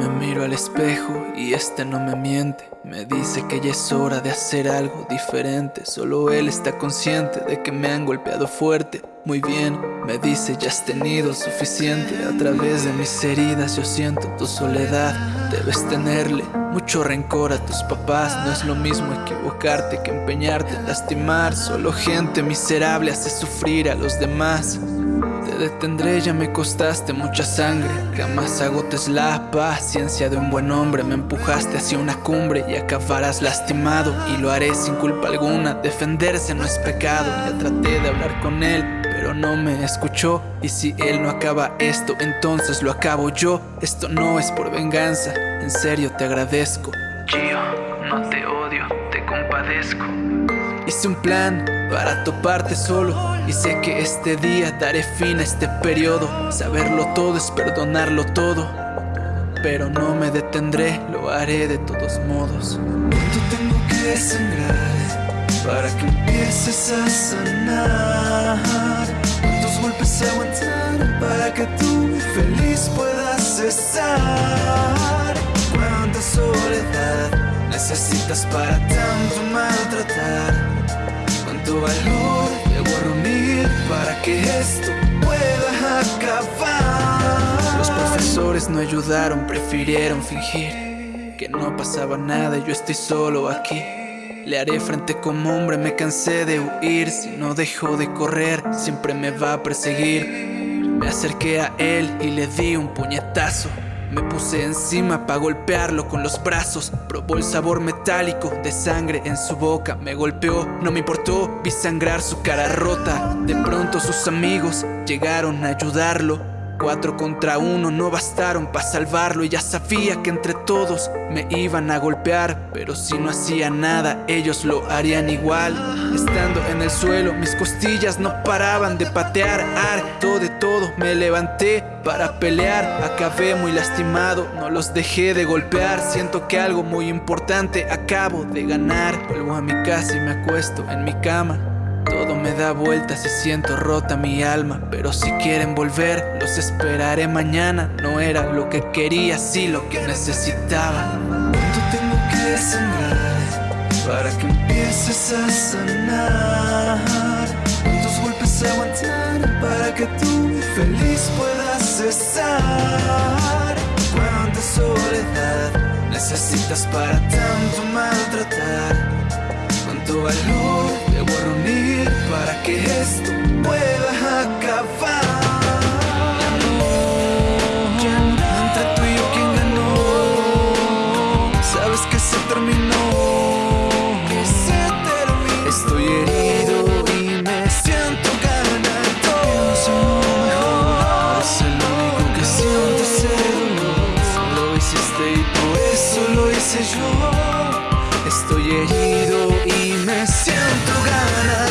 Me miro al espejo y este no me miente. Me dice que ya es hora de hacer algo diferente. Solo él está consciente de que me han golpeado fuerte. Muy bien, me dice ya has tenido suficiente. A través de mis heridas yo siento tu soledad. Debes tenerle mucho rencor a tus papás. No es lo mismo equivocarte que empeñarte en lastimar. Solo gente miserable hace sufrir a los demás te detendré, ya me costaste mucha sangre. Jamás agotes la paciencia de un buen hombre. Me empujaste hacia una cumbre y acabarás lastimado. Y lo haré sin culpa alguna, defenderse no es pecado. Ya traté de hablar con él, pero no me escuchó. Y si él no acaba esto, entonces lo acabo yo. Esto no es por venganza, en serio te agradezco. Gio, no te odio, te compadezco Hice un plan para toparte solo Y sé que este día daré fin a este periodo Saberlo todo es perdonarlo todo Pero no me detendré, lo haré de todos modos ¿Cuánto tengo que sangrar para que empieces a sanar? ¿Cuántos golpes aguantar para que tú feliz puedas cesar? ¿Cuánta soledad necesitas para tanto maltratar? Reunir para que esto pueda acabar. Los profesores no ayudaron, prefirieron fingir que no pasaba nada y yo estoy solo aquí. Le haré frente como hombre, me cansé de huir Si no dejo de correr, siempre me va a perseguir Me acerqué a él y le di un puñetazo me puse encima para golpearlo con los brazos. Probó el sabor metálico de sangre en su boca. Me golpeó, no me importó, vi sangrar su cara rota. De pronto sus amigos llegaron a ayudarlo Cuatro contra uno no bastaron para salvarlo. Y ya sabía que entre todos me iban a golpear Pero si no hacía nada, ellos lo harían igual. Estando en el suelo, mis costillas no paraban de patear. Harto de todo, me levanté para pelear. Acabé muy lastimado, no los dejé de golpear. Siento que algo muy importante acabo de ganar. Vuelvo a mi casa y me acuesto en mi cama todo me da vueltas y siento rota mi alma Pero si quieren volver, los esperaré mañana No era lo que quería, sí lo que necesitaba ¿Cuánto tengo que sangrar para que empieces a sanar? ¿Cuántos golpes aguantar para que tú feliz puedas cesar? ¿Cuánta soledad necesitas para tanto maltratar? ¿Cuánto valor para que esto pueda acabar. Entre tú y yo, ¿quién ganó? Sabes que se terminó. Que se terminó. Estoy herido y me siento ganando. Pienso mejor. Es el único que siento ser. Lo hiciste y por eso lo hice yo. Estoy herido y me siento ganar.